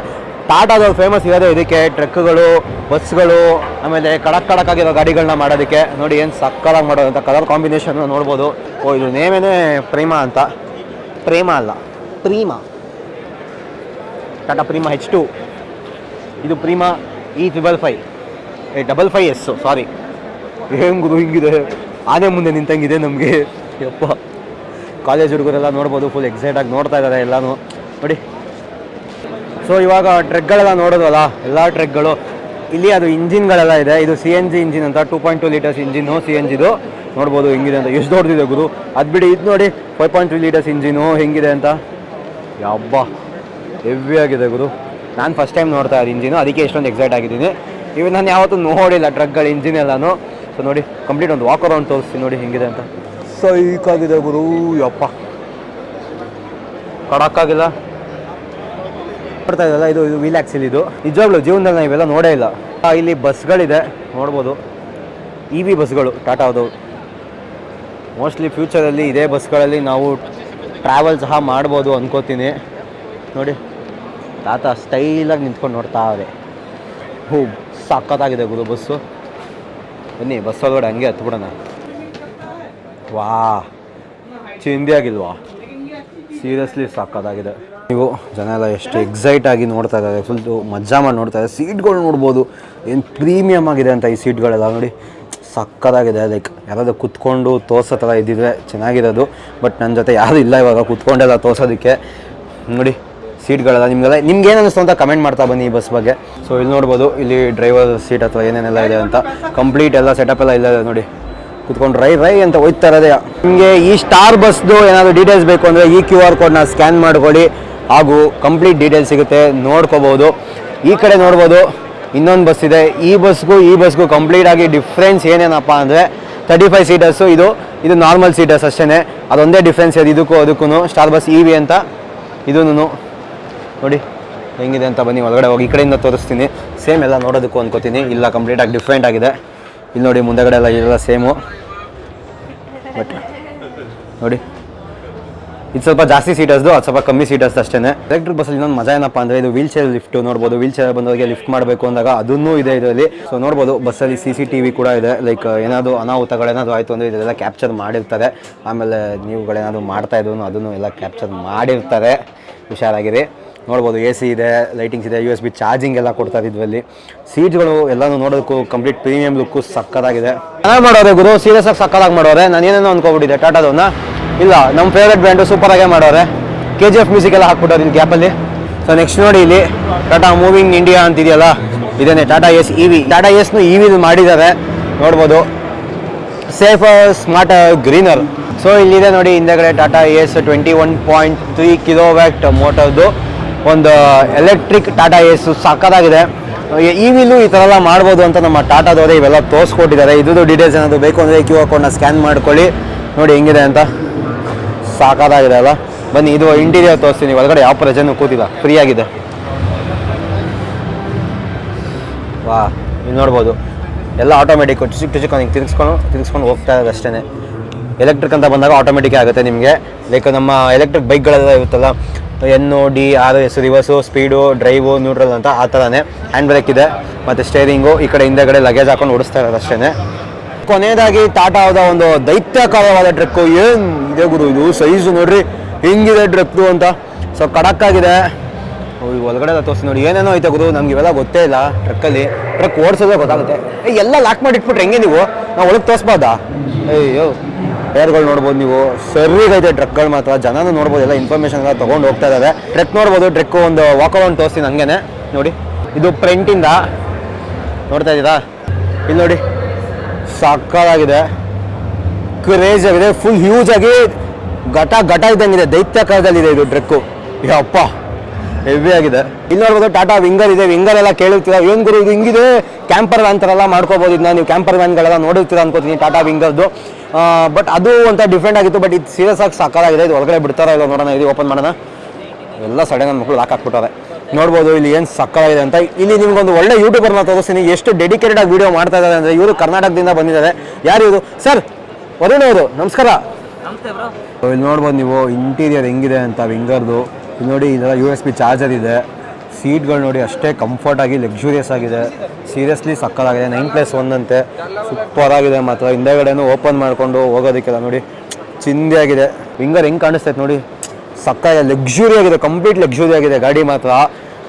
ಟಾಟಾದವ್ರು ಫೇಮಸ್ ಇರೋದೇ ಇದಕ್ಕೆ. ಟ್ರಕ್ಗಳು, ಬಸ್ಗಳು, ಆಮೇಲೆ ಕಡಕ್ ಕಡಕ್ಕಾಗಿರೋ ಗಾಡಿಗಳನ್ನ ಮಾಡೋದಕ್ಕೆ. ನೋಡಿ ಏನು ಸಕ್ಕಲಾಗಿ ಮಾಡೋದು ಅಂತ. ಕಲರ್ ಕಾಂಬಿನೇಷನ್ ನೋಡ್ಬೋದು. ಓ ಇದು ನೇಮೇನೆ ಪ್ರೇಮ ಅಂತ. ಪ್ರೇಮ ಅಲ್ಲ. Prima. Tata Prima H two ಇದು Prima E triple five double five S sorry ಏನು ಗುರು ಹಿಂಗಿದೆ? ಆನೆ ಮುಂದೆ ನಿಂತಂಗಿದೆ ನಮಗೆ. ಯಪ್ಪ. ಕಾಲೇಜ್ ಹುಡುಗರೆಲ್ಲ ನೋಡ್ಬೋದು ಫುಲ್ ಎಕ್ಸೈಟಾಗಿ ನೋಡ್ತಾ ಇದ್ದಾರೆ ಎಲ್ಲಾನು. ನೋಡಿ. ಸೊ ಇವಾಗ ಟ್ರೆಕ್ಗಳೆಲ್ಲ ನೋಡೋದಲ್ಲ ಎಲ್ಲ ಟ್ರೆಕ್ಗಳು ಇಲ್ಲಿ ಅದು ಇಂಜಿನ್ಗಳೆಲ್ಲ ಇದೆ. ಇದು ಸಿ ಎನ್ ಜಿ ಇಂಜಿನ್ ಅಂತ two point two litres engine C N ಜಿದು ನೋಡ್ಬೋದು ಹೆಂಗಿದೆ ಅಂತ. ಎಷ್ಟು ದೊಡ್ಡದಿದೆ ಗುರು? ಅದು ಬಿಡಿ ಇದು ನೋಡಿ five point two litres engine ಹೆಂಗಿದೆ ಅಂತ. ಯಬ್ಬ ಹೆವಿ ಆಗಿದೆ ಗುರು. ನಾನು ಫಸ್ಟ್ ಟೈಮ್ ನೋಡ್ತಾ ಇದ್ದೀನಿ ಇಂಜಿನು ಅದಕ್ಕೆ ಎಷ್ಟೊಂದು ಎಕ್ಸೈಟ್ ಆಗಿದ್ದೀನಿ. ಇವು ನಾನು ಯಾವತ್ತೂ ನೋಡಿಲ್ಲ ಟ್ರಕ್ಗಳ ಇಂಜಿನ್ ಎಲ್ಲಾನು. ಸೊ ನೋಡಿ ಕಂಪ್ಲೀಟ್ ಒಂದು ವಾಕ್ ಅರೌಂಡ್ ತೋರಿಸ್ತೀನಿ ನೋಡಿ ಹೆಂಗಿದೆ ಅಂತ. ಸೈಕಾಗಿದೆ ಗುರು ಯಪ್ಪ. ಕಡಕ್ಕಾಗಿಲ್ಲ. ನೋಡ್ತಾ ಇದಲ್ಲ ಇದು ಇದು ವೀಲ್ ಆಕ್ಸಿಲ್ ಇದು. ನಿಜವಾಗ್ಲೂ ಜೀವನದಲ್ಲಿ ನಾವು ಇವೆಲ್ಲ ನೋಡೇ ಇಲ್ಲ. ಇಲ್ಲಿ ಬಸ್ಗಳಿದೆ, ನೋಡ್ಬೋದು. ಇ ವಿ ಬಸ್ಗಳು ಟಾಟಾದು ಮೋಸ್ಟ್ಲಿ ಫ್ಯೂಚರಲ್ಲಿ ಇದೇ ಬಸ್ಗಳಲ್ಲಿ ನಾವು ಟ್ರಾವೆಲ್ ಸಹ ಮಾಡ್ಬೋದು ಅಂದ್ಕೋತೀನಿ ನೋಡಿ, ತಾತ ಸ್ಟೈಲಾಗಿ ನಿಂತ್ಕೊಂಡು ನೋಡ್ತಾ ಇದೆ ಹ್ಞೂ ಸಕ್ಕತ್ತಾಗಿದೆ ಗುರು ಬಸ್ಸು. ಬನ್ನಿ, ಬಸ್ ಒಳಗಡೆ ಹಂಗೆ ಹತ್ಬಿಡೋಣ. ವಾ ಚಿಂದಿ ಆಗಿಲ್ವಾ? ಸೀರಿಯಸ್ಲಿ ಸಕ್ಕತ್ತಾಗಿದೆ ನೀವು ಜನ ಎಲ್ಲ ಎಷ್ಟು ಎಕ್ಸೈಟ್ ಆಗಿ ನೋಡ್ತಾ ಇದ್ದಾರೆ. ಫುಲ್ ಮಜಾ ಮಾಡಿ ನೋಡ್ತಾ ಇದ್ದಾರೆ. ಸೀಟ್ಗಳು ನೋಡ್ಬೋದು. ಏನು ಪ್ರೀಮಿಯಮ್ ಆಗಿದೆ ಅಂತ ಈ ಸೀಟ್ಗಳೆಲ್ಲ ನೋಡಿ. ಸಕ್ಕತ್ತಾಗಿದೆ. ಲೈಕ್ ಯಾರಾದರೂ ಕುತ್ಕೊಂಡು ತೋರ್ಸೋ ಥರ ಇದ್ದಿದ್ರೆ ಚೆನ್ನಾಗಿರೋದು ಬಟ್ ನನ್ನ ಜೊತೆ ಯಾರು ಇಲ್ಲ ಇವಾಗ ಕುತ್ಕೊಂಡೆಲ್ಲ ತೋರ್ಸೋದಕ್ಕೆ. ನೋಡಿ ಸೀಟ್ಗಳೆಲ್ಲ ನಿಮಗೆಲ್ಲ ನಿಮ್ಗೆ ಏನು ಅನ್ನಿಸ್ತು ಅಂತ ಕಮೆಂಟ್ ಮಾಡ್ತಾ ಬನ್ನಿ ಈ ಬಸ್ ಬಗ್ಗೆ. ಸೊ ಇಲ್ಲಿ ನೋಡ್ಬೋದು. ಇಲ್ಲಿ ಡ್ರೈವರ್ ಸೀಟ್ ಅಥವಾ ಏನೇನೆಲ್ಲ ಇದೆ ಅಂತ. ಕಂಪ್ಲೀಟ್ ಎಲ್ಲ ಸೆಟಪ್ ಎಲ್ಲ ಇಲ್ಲ ನೋಡಿ. ಕುತ್ಕೊಂಡು ರೈ ರೈ ಅಂತ ಹೋಯ್ತಾ ಇರೋದೇ. ನಿಮಗೆ ಈ ಸ್ಟಾರ್ ಬಸ್ದು ಏನಾದರೂ ಡೀಟೇಲ್ಸ್ ಬೇಕು ಅಂದರೆ ಈ ಕ್ಯೂ ಆರ್ ಕೋಡ್ನ ಸ್ಕ್ಯಾನ್ ಮಾಡ್ಕೊಳ್ಳಿ. ಹಾಗೂ ಕಂಪ್ಲೀಟ್ ಡೀಟೇಲ್ಸ್ ಸಿಗುತ್ತೆ, ನೋಡ್ಕೋಬೋದು. ಈ ಕಡೆ ನೋಡ್ಬೋದು, ಇನ್ನೊಂದು ಬಸ್ ಇದೆ. ಈ ಬಸ್ಗೂ ಈ ಬಸ್ಗೂ ಕಂಪ್ಲೀಟ್ ಆಗಿ ಡಿಫ್ರೆನ್ಸ್ ಏನೇನಪ್ಪ ಅಂದರೆ ತರ್ಟಿ ಫೈವ್ ಸೀಟರ್ಸು ಇದು ಇದು ನಾರ್ಮಲ್ ಸೀಟರ್ಸ್ ಅಷ್ಟೇ ಅದೊಂದೇ ಡಿಫ್ರೆನ್ಸ್ ಇದೆ ಇದಕ್ಕೂ ಅದಕ್ಕೂ ಸ್ಟಾರ್ ಬಸ್ ಇ ಅಂತ. ಇದೂ ನೋಡಿ, ಹೆಂಗಿದೆ ಅಂತ ಬನ್ನಿ, ಒಳಗಡೆ ಹೋಗಿ, ಈ ಕಡೆಯಿಂದ ತೋರಿಸ್ತೀನಿ. ಸೇಮ್ ಎಲ್ಲ ನೋಡೋದಕ್ಕೂ ಅಂದ್ಕೋತೀನಿ ಇಲ್ಲ ಕಂಪ್ಲೀಟಾಗಿ ಡಿಫ್ರೆಂಟ್ ಆಗಿದೆ. ಇಲ್ಲಿ ನೋಡಿ, ಮುಂದೆಗಡೆ ಎಲ್ಲ ಎಲ್ಲ ಸೇಮು ಬಟ್ ನೋಡಿ. ಇದು ಸ್ವಲ್ಪ ಜಾಸ್ತಿ ಸೀಟರ್ಸ್ದು ಅದು ಸ್ವಲ್ಪ ಕಮ್ಮಿ ಸೀಟರ್ಸ್ ಅಷ್ಟೇ ಎಲೆಕ್ಟ್ರಿಕ್ ಬಸ್ಸಲ್ಲಿ ಇನ್ನೊಂದು ಮಜಾ ಏನಪ್ಪ ಅಂದರೆ ಇದು ವೀಲ್ ಚೇರ್ ಲಿಫ್ಟ್ ನೋಡ್ಬೋದು. ವೀಲ್ ಚೇರ್ ಬಂದವರಿಗೆ ಲಿಫ್ಟ್ ಮಾಡಬೇಕು ಅಂದಾಗ ಅದನ್ನೂ ಇದೆ ಇದರಲ್ಲಿ. ಸೊ ನೋಡ್ಬೋದು ಬಸ್ಸಲ್ಲಿ ಸಿ ಸಿ ಟಿ ಕೂಡ ಇದೆ. ಲೈಕ್ ಏನಾದರೂ ಅನಾಹುತಗಳೇನಾದ್ರು ಆಯಿತು ಅಂದರೆ ಇದೆಲ್ಲ ಕ್ಯಾಪ್ಚರ್ ಮಾಡಿರ್ತಾರೆ. ಆಮೇಲೆ ನೀವುಗಳೇನಾದರೂ ಮಾಡ್ತಾ ಇದ್ರು ಅದನ್ನು ಎಲ್ಲ ಕ್ಯಾಪ್ಚರ್ ಮಾಡಿರ್ತಾರೆ. ಹುಷಾರಾಗಿರಿ. ನೋಡ್ಬೋದು ಎ ಸಿ ಇದೆ ಲೈಟಿಂಗ್ಸ್ ಇದೆ ಯು ಎಸ್ ಬಿ ಚಾರ್ಜಿಂಗ್ ಎಲ್ಲ ಕೊಡ್ತಾರೆ ಇದರಲ್ಲಿ. ಸೀಟ್ಗಳು ಎಲ್ಲನೂ ನೋಡೋದಕ್ಕೂ ಕಂಪ್ಲೀಟ್ ಪ್ರೀಮಿಯಂ ಲುಕ್ಕು ಸಕ್ಕತ್ತಾಗಿದೆ ಚೆನ್ನಾಗಿ ಮಾಡೋರೆ ಗುರು ಸೀರಿಯಸ್ ಆಗಿ ಸಕ್ಕತ್ತಾಗಿ ಮಾಡೋರೆ. ನಾನು ಏನೇನೋ ಅನ್ಕೊಬಿಟ್ಟಿದ್ದೆ. ಟಾಟಾದವನ್ನ ಇಲ್ಲ ನಮ್ಮ ಫೇವ್ರೆಟ್ ಬ್ರ್ಯಾಂಡು ಆಗೇ ಮಾಡೋರೆ. ಕೆ ಜಿ ಎಫ್ ಮ್ಯೂಸಿಕ್ ಎಲ್ಲ ಹಾಕ್ಬಿಟ್ಟವ್ರು ಇಲ್ಲಿ ಗ್ಯಾಪಲ್ಲಿ ಸೊ ನೆಕ್ಸ್ಟ್ ನೋಡಿ ಇಲ್ಲಿ ಟಾಟಾ ಮೂವಿಂಗ್ ಇಂಡಿಯಾ ಅಂತಿದೆಯಲ್ಲ? ಇದೇನೆ Tata Ace E V Tata ಎಸ್ನು E V ಮಾಡಿದ್ದಾರೆ. ನೋಡ್ಬೋದು. ಸೇಫ್ ಸ್ಮಾರ್ಟ್ ಗ್ರೀನರ್ ಸೊ ಇಲ್ಲಿದೆ ನೋಡಿ, ಹಿಂದೆಗಡೆ Tata Ace twenty one point three kilowatt ಮೋಟರ್ದು ಒಂದು ಎಲೆಕ್ಟ್ರಿಕ್ ಟಾಟಾ ಎಸ್ ಸಾಕದಾಗಿದೆ. ಇ ವಿಲು ಈ ಥರ ಎಲ್ಲ ಮಾಡ್ಬೋದು ಅಂತ ನಮ್ಮ ಟಾಟಾದವರೇ ಇವೆಲ್ಲ ತೋರಿಸ್ಕೊಟ್ಟಿದ್ದಾರೆ. ಇದ್ರದ್ದು ಡೀಟೇಲ್ಸ್ ಏನಾದರೂ ಬೇಕು ಅಂದರೆ ಕ್ಯೂ ಆರ್ ಕೋಡ್ನ ಸ್ಕ್ಯಾನ್ ಮಾಡ್ಕೊಳ್ಳಿ. ನೋಡಿ, ಹೆಂಗಿದೆ ಅಂತ. ಸಾಕಾಗಿದೆ ಅಲ್ಲ? ಬನ್ನಿ, ಇದು ಇಂಟೀರಿಯರ್ ತೋರಿಸ್ತೀನಿ ಒಳಗಡೆ ಯಾವ ಪ್ರಜೆನೂ ಕೂತಿಲ್ಲ. ಫ್ರೀ ಆಗಿದೆ. ವಾ, ನೀವು ನೋಡ್ಬೋದು. ಎಲ್ಲ ಆಟೋಮೆಟಿಕ್ ಚಿಕ್ಕ ಚಿಕ್ಕ ಹಿಂಗೆ ತಿರ್ಗಿಸ್ಕೊಂಡು ತಿರ್ಗಿಸ್ಕೊಂಡು ಹೋಗ್ತಾ ಇರೋದು ಅಷ್ಟೇ ಎಲೆಕ್ಟ್ರಿಕ್ ಅಂತ ಬಂದಾಗ ಆಟೋಮೆಟಿಕ್ ಆಗುತ್ತೆ ನಿಮಗೆ. ಲೈಕ್ ನಮ್ಮ ಎಲೆಕ್ಟ್ರಿಕ್ ಬೈಕ್ಗಳೆಲ್ಲ ಇರುತ್ತಲ್ಲ ಎನ್ನು D R S reverse speed drive neutral ಅಂತ ಆ ಥರನೇ ಹ್ಯಾಂಡ್ ಬ್ರೇಕ್ ಇದೆ, ಮತ್ತು ಸ್ಟೇರಿಂಗು ಈ ಕಡೆ ಹಿಂದೆಗಡೆ ಲಗೇಜ್ ಹಾಕೊಂಡು ಓಡಿಸ್ತಾ ಇರೋದು ಅಷ್ಟೇ ಕೊನೆಯದಾಗಿ ಟಾಟಾದ ಒಂದು ದೈತ್ಯಕಾರವಾದ ಟ್ರಕ್ಕು. ಏನು ಇದೆ ಗುರು ಇದು? ಸೈಜು ನೋಡ್ರಿ. ಹಿಂಗಿದೆ ಟ್ರಕ್ ಅಂತ? ಸೊ ಕಡಕ್ ಓ, ಈ ಒಳಗಡೆ ತೋರಿಸಿ ನೋಡಿ. ಏನೇನೋ ಐತೆ ಗುರು? ನಮ್ಗೆ ಇವೆಲ್ಲ ಗೊತ್ತೇ ಇಲ್ಲ ಟ್ರಕ್ಕಲ್ಲಿ. ಟ್ರಕ್ ಓಡಿಸೋದೇ ಗೊತ್ತಾಗುತ್ತೆ. ಎಲ್ಲ ಲಾಕ್ ಮಾಡಿ ಇಟ್ಬಿಟ್ರೆ ಹೆಂಗೆ ನೀವು? ನಾವು ಒಳಗೆ ತೋರಿಸ್ಬೋದಾ? ಅಯ್ಯೋ ಟೈರ್ಗಳು ನೋಡ್ಬೋದು ನೀವು. ಸರಿಗೈತೆ ಟ್ರಕ್ಗಳು ಮಾತ್ರ. ಜನನೂ ನೋಡ್ಬೋದು ಎಲ್ಲ ಇನ್ಫಾರ್ಮೇಷನ್ ಎಲ್ಲ ತೊಗೊಂಡು ಹೋಗ್ತಾ ಇದ್ದಾರೆ ಟ್ರಕ್ ನೋಡ್ಬೋದು ಟ್ರಕ್ ಒಂದು ವಾಕ್ ಅರೌಂಡ್ ತೋರಿಸ್ತೀನಿ ಹಂಗೇನೆ. ನೋಡಿ. ಇದು ಪ್ರಿಂಟಿಂದ ನೋಡ್ತಾ ಇದ್ದೀರಾ? ಇಲ್ಲಿ ನೋಡಿ. ಸಕ್ಕತ್ತಾಗಿದೆ ಕ್ರೇಜ್ ಆಗಿದೆ. ಫುಲ್ ಹ್ಯೂಜ್ ಆಗಿ ಘಟ ಘಟ ಇದ್ದಂಗಿದೆ. ದೈತ್ಯಾಕಾರದಲ್ಲಿದೆ ಇದು ಟ್ರೆಕ್ಕು ಯಪ್ಪ ಹೆವಿ ಆಗಿದೆ. ಇಲ್ಲಿ ನೋಡ್ಬೋದು ಟಾಟಾ ವಿಂಗರ್ ಇದೆ. ವಿಂಗರ್ ಎಲ್ಲ ಕೇಳಿರ್ತೀರ? ಏನ್ ಗುರು, ಇದು ಹಿಂಗಿದೆ? ಕ್ಯಾಂಪರ್ ವ್ಯಾನ್ ಥರ ಎಲ್ಲ ಮಾಡ್ಕೋಬೋದು ಇದನ್ನ ನೀವು. ಕ್ಯಾಂಪರ್ ವ್ಯಾನ್ಗಳೆಲ್ಲ ನೋಡಿರ್ತೀರ ಅನ್ಕೋತೀನಿ ಟಾಟಾ ವಿಂಗರ್ದು ಬಟ್ ಅದು ಅಂತ ಡಿಫ್ರೆಂಟ್ ಆಗಿತ್ತು. ಬಟ್ ಇದು ಸೀರಿಯಸ್ ಆಗಿ ಸಾಕಾಗಿದೆ. ಇದು ಒಳಗಡೆ ಬಿಡ್ತಾರ ಇಲ್ಲ ನೋಡೋಣ. ಇದು ಓಪನ್ ಮಾಡೋಣ. ಎಲ್ಲ ಸಡನ್ ಮಕ್ಕಳು ಲಾಕ್ ಹಾಕ್ಬಿಟ್ಟಾರೆ ನೋಡ್ಬೋದು ಇಲ್ಲಿ ಏನು ಸಕ್ಕತ್ತಾಗಿದೆ ಅಂತ. ಇಲ್ಲಿ ನಿಮ್ಗೊಂದು ಒಳ್ಳೆ ಯೂಟ್ಯೂಬರ್ನ ತೋರಿಸ್ತೀನಿ. ಎಷ್ಟು ಡೆಡಿಕೇಟೆಡ್ ಆಗಿ ವಿಡಿಯೋ ಮಾಡ್ತಾ ಇದ್ದಾರೆ ಅಂದರೆ ಇವರು ಕರ್ನಾಟಕದಿಂದ ಬಂದಿದ್ದಾರೆ. ಯಾರು ಇವರು? ಸರ್ ವರುಣ್ ಅವರು ನಮಸ್ಕಾರ. ಇಲ್ಲಿ ನೋಡ್ಬೋದು ನೀವು ಇಂಟೀರಿಯರ್ ಹೆಂಗಿದೆ ಅಂತ ವಿಂಗರ್ದು. ಇಲ್ಲಿ ನೋಡಿ ಇದೆಲ್ಲ ಯು ಎಸ್ ಬಿ ಚಾರ್ಜರ್ ಇದೆ. ಸೀಟ್ಗಳು ನೋಡಿ ಅಷ್ಟೇ ಕಂಫರ್ಟ್ ಆಗಿ ಲಕ್ಸುರಿಯಸ್ ಆಗಿದೆ. ಸೀರಿಯಸ್ಲಿ ಸಕ್ಕತ್ತಾಗಿದೆ. ನೈನ್ ಪ್ಲಸ್ ಒನ್ ಅಂತೆ. ಸೂಪರ್ ಆಗಿದೆ ಮಾತ್ರ. ಹಿಂದೆಗಡೆನೂ ಓಪನ್ ಮಾಡಿಕೊಂಡು ಹೋಗೋದಕ್ಕೆಲ್ಲ ನೋಡಿ ಚಿಂದಿ ಆಗಿದೆ. ವಿಂಗರ್ ಹೆಂಗೆ ಕಾಣಿಸ್ತೈತೆ ನೋಡಿ. ಸಕ್ಕ ಲಕ್ಸುರಿ ಆಗಿದೆ ಕಂಪ್ಲೀಟ್ ಲಕ್ಸುರಿ ಆಗಿದೆ. ಗಾಡಿ ಮಾತ್ರ.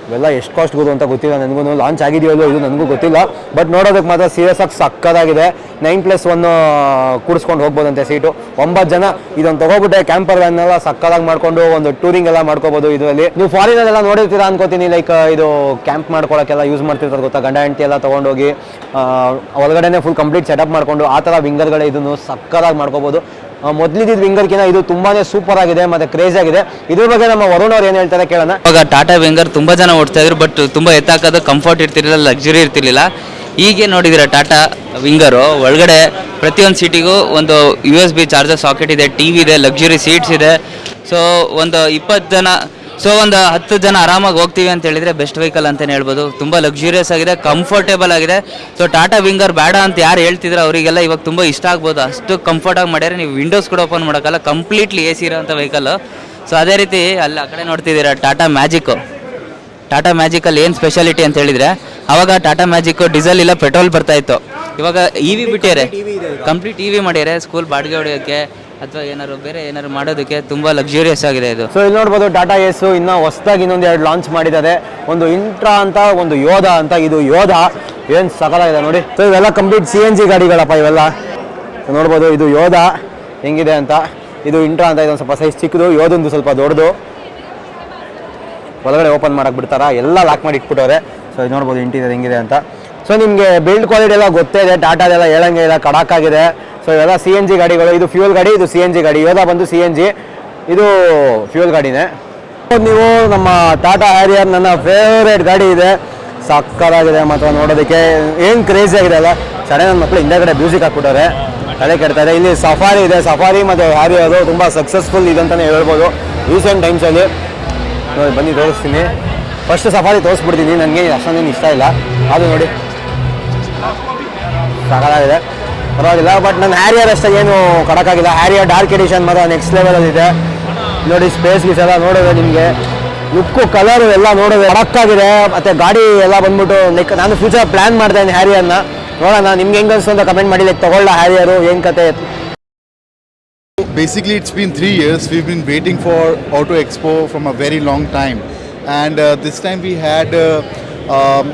ಇವೆಲ್ಲ ಎಷ್ಟು ಕಾಸ್ಟ್ ಗೊತ್ತು ಅಂತ ಗೊತ್ತಿಲ್ಲ. ನನಗೂ ಲಾಂಚ್ ಆಗಿದೆಯೋ ಇದು ನನಗೂ ಗೊತ್ತಿಲ್ಲ. ಬಟ್ ನೋಡೋದಕ್ಕೆ ಮಾತ್ರ ಸೀರಿಯಸ್ ಆಗಿ ಸಕ್ಕದಾಗಿದೆ. ನೈನ್ ಪ್ಲಸ್ ಒನ್ ಕೂಡಿಸ್ಕೊಂಡು ಹೋಗ್ಬೋದಂತೆ ಸೀಟು ಒಂಬತ್ತು ಜನ ಇದೊಂದು ತಗೋಬಿಟ್ಟೆ ಕ್ಯಾಂಪರ್ ವ್ಯಾನ್ ಎಲ್ಲ ಸಕ್ಕದಾಗಿ ಮಾಡ್ಕೊಂಡು ಒಂದು ಟೂರಿಂಗ್ ಎಲ್ಲ ಮಾಡ್ಕೋಬೋದು ಇದರಲ್ಲಿ. ನೀವು ಫಾರಿನಲ್ಲೆಲ್ಲ ನೋಡಿರ್ತೀರಾ ಅನ್ಕೋತೀನಿ ಲೈಕ್ ಇದು ಕ್ಯಾಂಪ್ ಮಾಡ್ಕೊಳಕ್ಕೆಲ್ಲ ಯೂಸ್ ಮಾಡ್ತಿರ್ತಾರೆ ಗೊತ್ತಾ? ಗಂಡ, ಹೆಂಡತಿ ಎಲ್ಲ ತೊಗೊಂಡೋಗಿ ಒಳಗಡೆನೇ ಫುಲ್ ಕಂಪ್ಲೀಟ್ ಸೆಟಪ್ ಮಾಡ್ಕೊಂಡು ಆ ಥರ ವಿಂಗರ್ಗಳೇ ಇದನ್ನು ಸಕ್ಕದಾಗಿ ಮಾಡ್ಕೋಬೋದು. ಮೊದಲಿದ್ದ ವಿಂಗರ್ಕಿನ ಇದು ತುಂಬಾನೇ ಸೂಪರ್ ಆಗಿದೆ, ಮತ್ತೆ ಕ್ರೇಜ್ ಆಗಿದೆ. ಇದ್ರ ಬಗ್ಗೆ ನಮ್ಮ ವರುಣ್ ಅವ್ರು ಏನು ಹೇಳ್ತಾರೆ ಕೇಳೋಣ. ಇವಾಗ ಟಾಟಾ ವಿಂಗರ್ ತುಂಬಾ ಜನ ಓಡ್ತಾ ಇದ್ರು ಬಟ್ ತುಂಬಾ ಎತ್ತಾಕೋದು ಕಂಫರ್ಟ್ ಇರ್ತಿರ್ಲಿಲ್ಲ ಲಕ್ಸುರಿ ಇರ್ತಿರ್ಲಿಲ್ಲ. ಹೀಗೆ ನೋಡಿದಿರ ಟಾಟಾ ವಿಂಗರು ಒಳಗಡೆ ಪ್ರತಿಯೊಂದು ಸೀಟಿಗೂ ಒಂದು U S B charger socket ಇದೆ ಟಿ ವಿ ಇದೆ ಲಕ್ಸುರಿ ಸೀಟ್ಸ್ ಇದೆ. ಸೊ ಒಂದು ಇಪ್ಪತ್ತು ಜನ ಸೊ ಒಂದು ಹತ್ತು ಜನ ಆರಾಮಾಗಿ ಹೋಗ್ತೀವಿ ಅಂತ ಹೇಳಿದ್ರೆ ಬೆಸ್ಟ್ ವೆಹಿಕಲ್ ಅಂತಲೇ ಹೇಳ್ಬೋದು. ತುಂಬ ಲಕ್ಸುರಿಯಸ್ ಆಗಿದೆ ಕಂಫರ್ಟೇಬಲ್ ಆಗಿದೆ. ಸೊ ಟಾಟಾ ವಿಂಗರ್ ಬೇಡ ಅಂತ ಯಾರು ಹೇಳ್ತಿದ್ರು ಅವರಿಗೆಲ್ಲ ಇವಾಗ ತುಂಬ ಇಷ್ಟ ಆಗ್ಬೋದು. ಅಷ್ಟು ಕಂಫರ್ಟಾಗಿ ಮಾಡ್ಯಾರೆ ನೀವು ವಿಂಡೋಸ್ ಕೂಡ ಓಪನ್ ಮಾಡೋಕ್ಕಲ್ಲ ಕಂಪ್ಲೀಟ್ಲಿ ಎ ಸಿ ಇರೋಂಥ ವೆಹಿಕಲ್ ಸೊ ಅದೇ ರೀತಿ ಅಲ್ಲಿ ಆ ಕಡೆ ನೋಡ್ತಿದ್ದೀರಾ ಟಾಟಾ ಮ್ಯಾಜಿಕ್ಕು ಟಾಟಾ ಮ್ಯಾಜಿಕಲ್ಲಿ ಏನು ಸ್ಪೆಷಾಲಿಟಿ ಅಂತ ಹೇಳಿದರೆ, ಅವಾಗ ಟಾಟಾ ಮ್ಯಾಜಿಕ್, ಡೀಸೆಲ್ ಇಲ್ಲ, ಪೆಟ್ರೋಲ್ ಬರ್ತಾ ಇತ್ತು. ಇವಾಗ ಇ ವಿ ಬಿಟ್ಟಿದ್ದಾರೆ. ಕಂಪ್ಲೀಟ್ ಇ ವಿ ಮಾಡ್ಯಾರೆ ಸ್ಕೂಲ್ ಬಾಡಿಗೆ ಹೊಡೆಯೋಕ್ಕೆ ಅಥವಾ ಏನಾದ್ರು ಬೇರೆ ಏನಾದ್ರು ಮಾಡೋದಕ್ಕೆ ತುಂಬ ಲಕ್ಸುರಿಯಸ್ ಆಗಿದೆ ಇದು. ಸೊ ಇಲ್ಲಿ ನೋಡ್ಬೋದು ಟಾಟಾ ಎಸ್ ಇನ್ನ ಹೊಸದಾಗಿ ಇನ್ನೊಂದು ಎರಡು ಲಾಂಚ್ ಮಾಡಿದ್ದಾರೆ. ಒಂದು ಇಂಟ್ರಾ ಅಂತ, ಒಂದು ಯೋಧ ಅಂತ. ಇದು ಯೋಧ ಏನು ಸಕಲಾಗಿದೆ ನೋಡಿ. ಸೊ ಇವೆಲ್ಲ ಕಂಪ್ಲೀಟ್ ಸಿ ಎನ್ ಜಿ ಗಾಡಿಗಳಪ್ಪ ಇವೆಲ್ಲ. ನೋಡ್ಬೋದು ಇದು ಯೋಧ ಹೆಂಗಿದೆ ಅಂತ. ಇದು ಇಂಟ್ರಾ ಅಂತ, ಇದೊಂದು ಸ್ವಲ್ಪ ಸೈಜ್ ಚಿಕ್ಕದು ಯೋಧಂದು ಸ್ವಲ್ಪ ದೊಡ್ಡದು. ಒಳಗಡೆ ಓಪನ್ ಮಾಡಕ್ಕೆ ಬಿಡ್ತಾರ? ಎಲ್ಲ ಲಾಕ್ ಮಾಡಿ ಇಟ್ಬಿಟ್ಟವ್ರೆ. ಸೊ ಇದು ನೋಡ್ಬೋದು ಇಂಟೀರಿಯರ್ ಹೆಂಗಿದೆ ಅಂತ. ಸೊ ನಿಮಗೆ ಬಿಲ್ಡ್ ಕ್ವಾಲಿಟಿ ಎಲ್ಲ ಗೊತ್ತೇ ಇದೆ ಟಾಟಾದೆಲ್ಲ ಹೇಳಂಗೆ ಇಲ್ಲ ಕಡಾಕಾಗಿದೆ ಸೊ ಇವೆಲ್ಲ ಸಿ ಎನ್ ಜಿ ಗಾಡಿಗಳು. ಇದು ಫ್ಯೂಲ್ ಗಾಡಿ, ಇದು ಸಿ ಎನ್ ಜಿ ಗಾಡಿ. ಯೋಧ ಬಂದು ಸಿ ಎನ್ ಜಿ ಇದು ಫ್ಯೂಯಲ್ ಗಾಡಿನೇ. ನೀವು ನಮ್ಮ ಟಾಟಾ ಹ್ಯಾರಿಯರ್ ನನ್ನ ಫೇವ್ರೇಟ್ ಗಾಡಿ ಇದೆ. ಸಕ್ಕರಾಗಿದೆ ಮಾತ್ರ ನೋಡೋದಕ್ಕೆ. ಏನು ಕ್ರೇಜಿ ಆಗಿದೆ ಅಲ್ಲ. ಸಡನ್ ನನ್ನ ಮಕ್ಕಳು ಹಿಂದೆಗಡೆ ಮ್ಯೂಸಿಕ್ ಹಾಕ್ಬಿಟ್ಟವ್ರೆ. ತಲೆ ಕೆಡ್ತಾರೆ ಇಲ್ಲಿ ಸಫಾರಿ ಇದೆ. ಸಫಾರಿ ಮತ್ತು ಹ್ಯಾರಿಯರು ತುಂಬ ಸಕ್ಸಸ್ಫುಲ್ ಇದೆ ಅಂತಲೇ ಹೇಳ್ಬೋದು. ರೀಸೆಂಟ್ ಟೈಮ್ಸಲ್ಲಿ ನೋಡಿ, ಬನ್ನಿ, ತೋರಿಸ್ತೀನಿ. ಫಸ್ಟ್ ಸಫಾರಿ ತೋರಿಸ್ಬಿಡ್ತೀನಿ. ನನಗೆ ಅಷ್ಟೊಂದೇನು ಇಷ್ಟ ಇಲ್ಲ. ಅದು ನೋಡಿ. ಸಾಕಾಗಿದೆ. ಪರವಾಗಿಲ್ಲ ಬಟ್ ನನ್ನ ಹ್ಯಾರಿಯರ್ ಅಷ್ಟೇ ಏನು ಕಡಕ್ಕಾಗಿಲ್ಲ. ಹ್ಯಾರಿಯರ್ ಡಾರ್ಕ್ ಎಡಿಷನ್ ಮಾತ್ರ ನೆಕ್ಸ್ಟ್ ಲೆವೆಲಲ್ಲಿ ಇದೆ. ನೋಡಿ ಸ್ಪೇಸ್ ಗೀಸ್ ಎಲ್ಲ ನೋಡೋದು ನಿಮಗೆ ಲುಕ್ಕು ಕಲರು ಎಲ್ಲ ನೋಡೋದು ಕಡಕ್ಕಾಗಿದೆ. ಮತ್ತು ಗಾಡಿ ಎಲ್ಲ ಬಂದ್ಬಿಟ್ಟು ಲೈಕ್ ನಾನು ಫ್ಯೂಚರ್ ಪ್ಲ್ಯಾನ್ ಇದ್ದೀನಿ ಹ್ಯಾರಿಯರ್ನ ನೋಡೋಣ, ನಿಮ್ಗೆ ಹೆಂಗೆ ಅಂತ ಕಮೆಂಟ್ ಮಾಡಿ. ಲೈಕ್ ತೊಗೊಳ್ಳ ಹ್ಯಾರಿಯರು ಏನು ಕತೆ? Basically, it's been three years. We've been waiting for Auto Expo from a very long time, and uh, this time we had uh, um,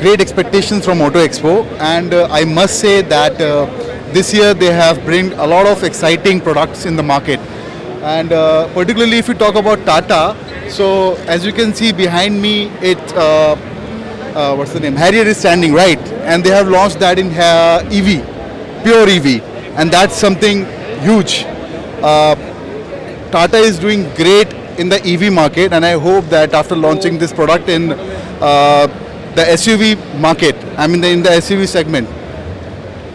great expectations from Auto Expo. And uh, I must say that uh, this year they have bring a lot of exciting products in the market. And uh, particularly if you talk about Tata, so as you can see behind me, it. Uh, what's the name? Harrier is standing right, and they have launched that in EV, pure EV, and that's something huge. Uh, Tata is doing great in the EV market, and I hope that after launching this product in uh, the SUV market, I mean the, in the SUV segment,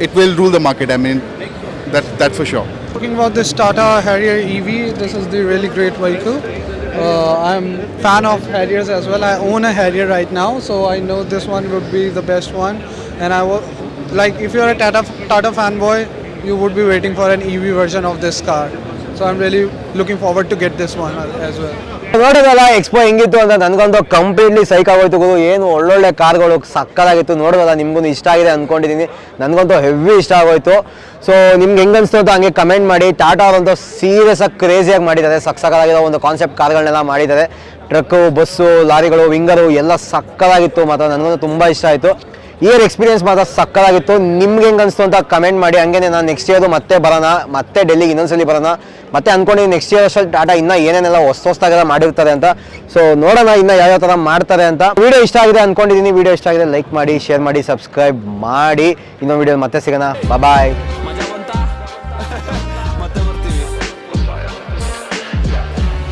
it will rule the market. I mean, that that's for sure. Talking about this Tata Harrier EV, this is the really great vehicle. Uh, I'm fan of Harriers as well. I own a Harrier right now, so I know this one would be the best one. And I will, like, if you're a Tata Tata fanboy, you would be waiting for an EV version of this car. So I'm really looking forward to get this one as well. ನೋಡಿದಲ್ಲ ಎಕ್ಸ್ಪೋ ಹೆಂಗಿತ್ತು ಅಂತ ನನಗಂತೂ ಕಂಪ್ಲೀಟ್ಲಿ ಸೈಕ್ ಆಗೋಯ್ತು ಗುರು. ಏನು ಒಳ್ಳೊಳ್ಳೆ ಕಾರ್ಗಳು ಸಕ್ಕದಾಗಿತ್ತು. ನೋಡೋದಲ್ಲ ನಿಮ್ಗೂ ಇಷ್ಟ ಆಗಿದೆ ಅಂದ್ಕೊಂಡಿದ್ದೀನಿ ನನಗಂತೂ ಹೆವಿ ಇಷ್ಟ ಆಗೋಯ್ತು. ಸೊ ನಿಮ್ಗೆ ಹೆಂಗೆ ಅನಿಸ್ತು ಹಂಗೆ ಕಮೆಂಟ್ ಮಾಡಿ. ಟಾಟಾ ಅವರಂತೂ ಸೀರಿಯಸ್ ಆಗಿ ಕ್ರೇಜಿಯಾಗಿ ಮಾಡಿದ್ದಾರೆ. ಸಕ್ಕದಾಗಿರೋ ಒಂದು ಕಾನ್ಸೆಪ್ಟ್ ಕಾರ್ಗಳನ್ನೆಲ್ಲ ಮಾಡಿದ್ದಾರೆ. ಟ್ರಕ್ಕು ಬಸ್ಸು ಲಾರಿಗಳು ವಿಂಗರು ಎಲ್ಲ ಸಕ್ಕದಾಗಿತ್ತು ಮಾತ್ರ. ನನಗಂತೂ ತುಂಬ ಇಷ್ಟ ಆಯಿತು. ಇಯರ್ ಎಕ್ಸ್ಪೀರಿಯನ್ಸ್ ಮಾತ್ರ ಸಕ್ಕದಾಗಿತ್ತು. ನಿಮ್ಗೆ ಹೆಂಗೆ ಅನಿಸ್ತು ಅಂತ ಕಮೆಂಟ್ ಮಾಡಿ. ಹಂಗೆ ನಾನು ನೆಕ್ಸ್ಟ್ ಇಯರ್ದು ಮತ್ತೆ ಬರೋಣ, ಮತ್ತೆ ಡೆಲ್ಲಿಗೆ ಇನ್ನೊಂದ್ಸಲಿ ಬರೋಣ. ಮತ್ತೆ ಅನ್ಕೊಂಡಿದ್ದೀನಿ ನೆಕ್ಸ್ಟ್ ಇಯರ್ ಅಷ್ಟು ಟಾಟಾ ಇನ್ನೂ ಏನೇನೆಲ್ಲ ಹೊಸ ಹೊಸದಾಗೆಲ್ಲ ಮಾಡಿರ್ತಾರೆ ಅಂತ. ಸೊ ನೋಡೋಣ ಇನ್ನು ಯಾವ್ಯಾವ ಥರ ಮಾಡ್ತಾರೆ ಅಂತ. ವೀಡಿಯೋ ಇಷ್ಟ ಆಗಿದೆ ಅಂದ್ಕೊಂಡಿದ್ದೀನಿ ವೀಡಿಯೋ ಇಷ್ಟ ಆಗಿದೆ ಲೈಕ್ ಮಾಡಿ ಶೇರ್ ಮಾಡಿ ಸಬ್ಸ್ಕ್ರೈಬ್ ಮಾಡಿ. ಇನ್ನೊಂದು ವೀಡಿಯೋ ಮತ್ತೆ ಸಿಗೋಣ. ಬಾಯ್